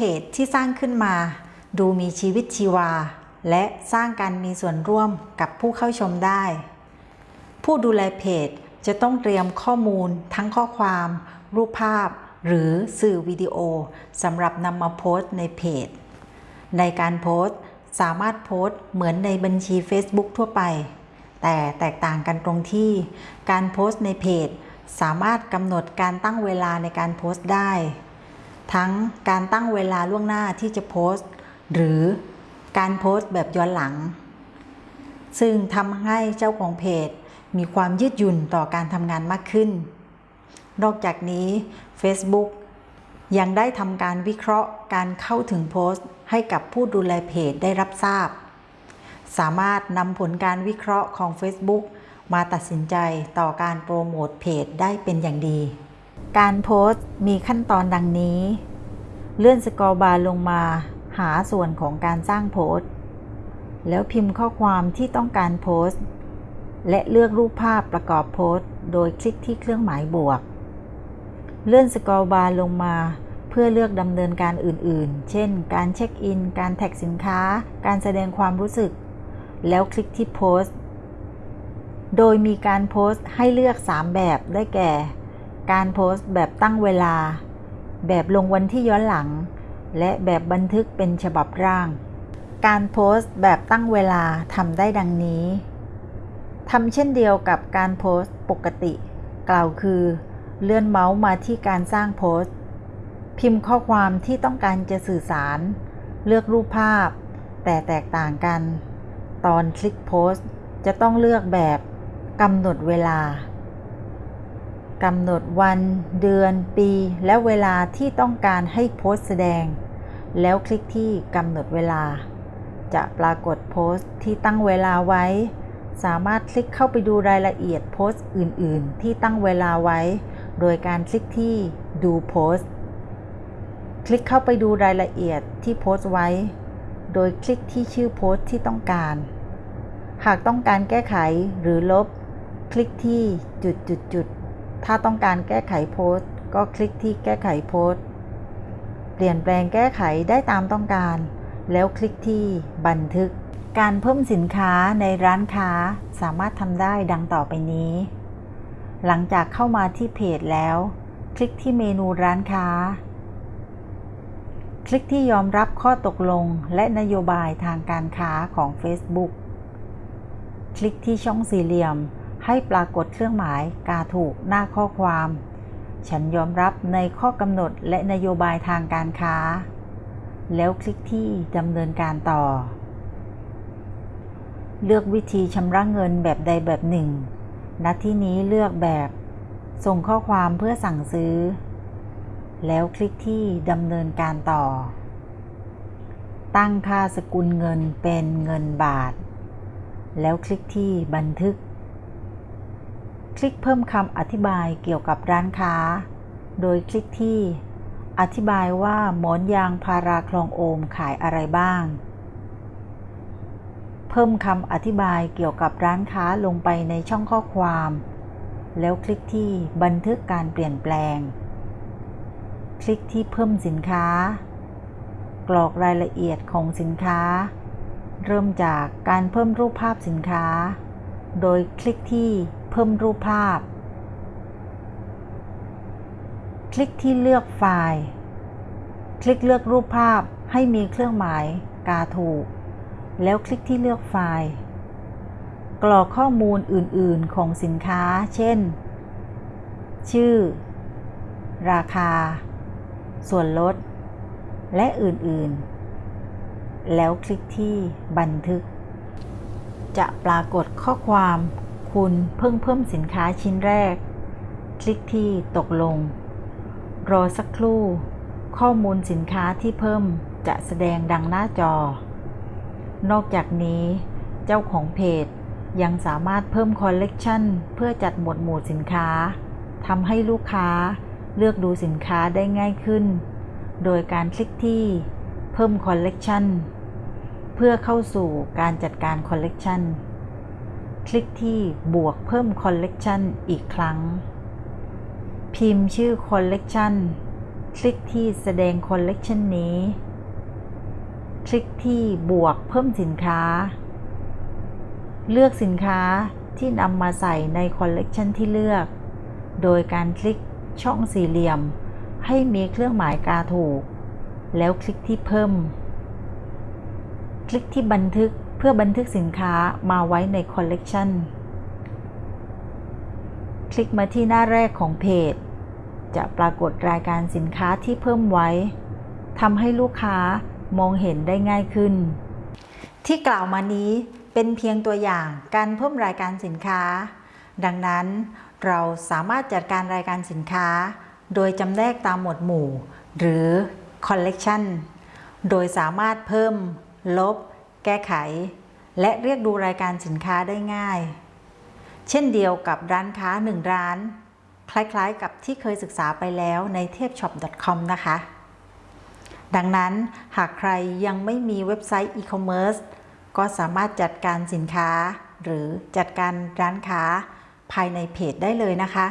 เพจที่สร้างขึ้นมา ดูมีชีวิตชีวา และสร้างการมีส่วนร่วมกับผู้เข้าชมได้ ผู้ดูแลเพจจะต้องเตรียมข้อมูลทั้งข้อความ รูปภาพ หรือสื่อวิดีโอสำหรับนำมาโพสต์ในเพจ ในการโพสต์สามารถโพสต์เหมือนในบัญชี Facebook ทั่วไป แต่แตกต่างกันตรงที่การโพสต์ในเพจ สามารถกำหนดการตั้งเวลาในการโพสต์ได้ ทั้งการตั้งเวลาล่วงหน้าที่จะโพสต์ หรือการโพสต์แบบย้อนหลัง ซึ่งทำให้เจ้าของเพจ มีความยืดหยุ่นต่อการทำงานมากขึ้น นอกจากนี้ Facebook ยังได้ทำการวิเคราะห์การเข้าถึงโพสต์ ให้กับผู้ดูแลเพจได้รับทราบ สามารถนำผลการวิเคราะห์ของ Facebook มาตัดสินใจต่อการโปรโมทเพจได้เป็นอย่างดี การโพสต์มีขั้นตอนดังนี้ เลื่อน scroll bar ลงมาหาส่วนของการสร้างโพสต์ แล้วพิมพ์ข้อความที่ต้องการโพสต์ และเลือกรูปภาพประกอบโพสต์ โดยคลิกที่เครื่องหมายบวก เลื่อน scroll bar ลงมาเพื่อเลือกดำเนินการอื่นๆ เช่น การเช็คอิน การแท็กสินค้า การแสดงความรู้สึก แล้วคลิกที่โพสต์ โดยมีการโพสต์ให้เลือก 3 แบบได้แก่ การโพสต์แบบตั้งเวลา แบบลงวันที่ย้อนหลัง และแบบบันทึกเป็นฉบับร่าง การโพสต์แบบตั้งเวลาทำได้ดังนี้ทำเช่นเดียวกับการโพสต์ปกติ กล่าวคือ เลื่อนเมาส์มาที่การสร้างโพสต์ พิมพ์ข้อความที่ต้องการจะสื่อสาร เลือกรูปภาพ แต่แตกต่างกัน ตอนคลิกโพสต์จะต้องเลือกแบบกำหนดเวลา กำหนดวันเดือนปีและเวลาที่ต้องการให้โพสต์แสดง แล้วคลิกที่กำหนดเวลา จะปรากฏโพสต์ที่ตั้งเวลาไว้ สามารถคลิกเข้าไปดูรายละเอียดโพสต์อื่น ๆ ที่ตั้งเวลาไว้ โดยการคลิกที่ดูโพสต์ คลิกเข้าไปดูรายละเอียดที่โพสต์ไว้ โดยคลิกที่ชื่อโพสต์ที่ต้องการ หากต้องการแก้ไขหรือลบ คลิกที่จุดจุดจุด ถ้าต้องการแก้ไขโพสต์ ก็คลิกที่แก้ไขโพสต์ เปลี่ยนแปลงแก้ไขได้ตามต้องการ แล้วคลิกที่บันทึก การเพิ่มสินค้าในร้านค้าสามารถทำได้ดังต่อไปนี้ หลังจากเข้ามาที่เพจแล้ว คลิกที่เมนูร้านค้า คลิกที่ยอมรับข้อตกลงและนโยบายทางการค้าของ Facebook คลิกที่ช่องสี่เหลี่ยม ให้ปรากฏเครื่องหมายกาถูกหน้าข้อความ ฉันยอมรับในข้อกำหนดและนโยบายทางการค้า แล้วคลิกที่ดำเนินการต่อ เลือกวิธีชำระเงินแบบใดแบบหนึ่ง ณ ที่นี้เลือกแบบ ส่งข้อความเพื่อสั่งซื้อ แล้วคลิกที่ดำเนินการต่อ ตั้งค่าสกุลเงินเป็นเงินบาทแล้วคลิกที่บันทึก คลิกเพิ่มคำอธิบายเกี่ยวกับร้านค้า โดยคลิกที่ อธิบายว่าหมอนยางพาราคลองโอมขายอะไรบ้าง เพิ่มคำอธิบายเกี่ยวกับร้านค้าลงไปในช่องข้อความ แล้วคลิกที่บันทึกการเปลี่ยนแปลง คลิกที่เพิ่มสินค้า กรอกรายละเอียดของสินค้า เริ่มจากการเพิ่มรูปภาพสินค้า โดยคลิกที่ พิ่มรูปภาพ คลิกที่เลือกไฟล์ คลิกเลือกรูปภาพให้มีเครื่องหมายกาถูก แล้วคลิกที่เลือกไฟล์ กรอกข้อมูลอื่น ๆ ของสินค้า เช่น ชื่อ ราคา ส่วนลด และอื่น ๆ แล้วคลิกที่บันทึก จะปรากฏข้อความ คุณเพิ่งเพิ่มสินค้าชิ้นแรก คลิกที่ตกลง รอสักครู่ ข้อมูลสินค้าที่เพิ่มจะแสดงดังหน้าจอ นอกจากนี้ เจ้าของเพจยังสามารถเพิ่มคอลเลกชันเพื่อจัดหมวดหมู่สินค้าทำให้ลูกค้าเลือกดูสินค้าได้ง่ายขึ้น โดยการคลิกที่เพิ่มคอลเลกชันเพื่อเข้าสู่การจัดการคอลเลกชัน คลิกที่บวกเพิ่มคอลเลกชันอีกครั้ง พิมพ์ชื่อคอลเลกชันคลิกที่แสดงคอลเลกชันนี้ คลิกที่บวกเพิ่มสินค้า เลือกสินค้าที่นำมาใส่ในคอลเลกชันที่เลือก โดยการคลิกช่องสี่เหลี่ยม ให้มีเครื่องหมายกาถูก แล้วคลิกที่เพิ่ม คลิกที่บันทึก เพื่อบันทึกสินค้ามาไว้ในคอลเลกชันคลิกมาที่หน้าแรกของเพจ จะปรากฏรายการสินค้าที่เพิ่มไว้ทำให้ลูกค้ามองเห็นได้ง่ายขึ้น ที่กล่าวมานี้เป็นเพียงตัวอย่างการเพิ่มรายการสินค้า ดังนั้นเราสามารถจัดการรายการสินค้า โดยจำแนกตามหมวดหมู่ หรือ Collection โดยสามารถเพิ่ม ลบ ก้ไข และเรียกดูรายการสินค้าได้ง่าย เช่นเดียวกับร้านค้า1ร้าน คล้ายๆกับที่เคยศึกษาไปแล้วในเทพ shop.com นะคะ ดังนั้นหากใครยังไม่มีเว็บไซต์ e-commerce ก็สามารถจัดการสินค้า หรือจัดการร้านค้าภายในเพจได้เลยนะคะ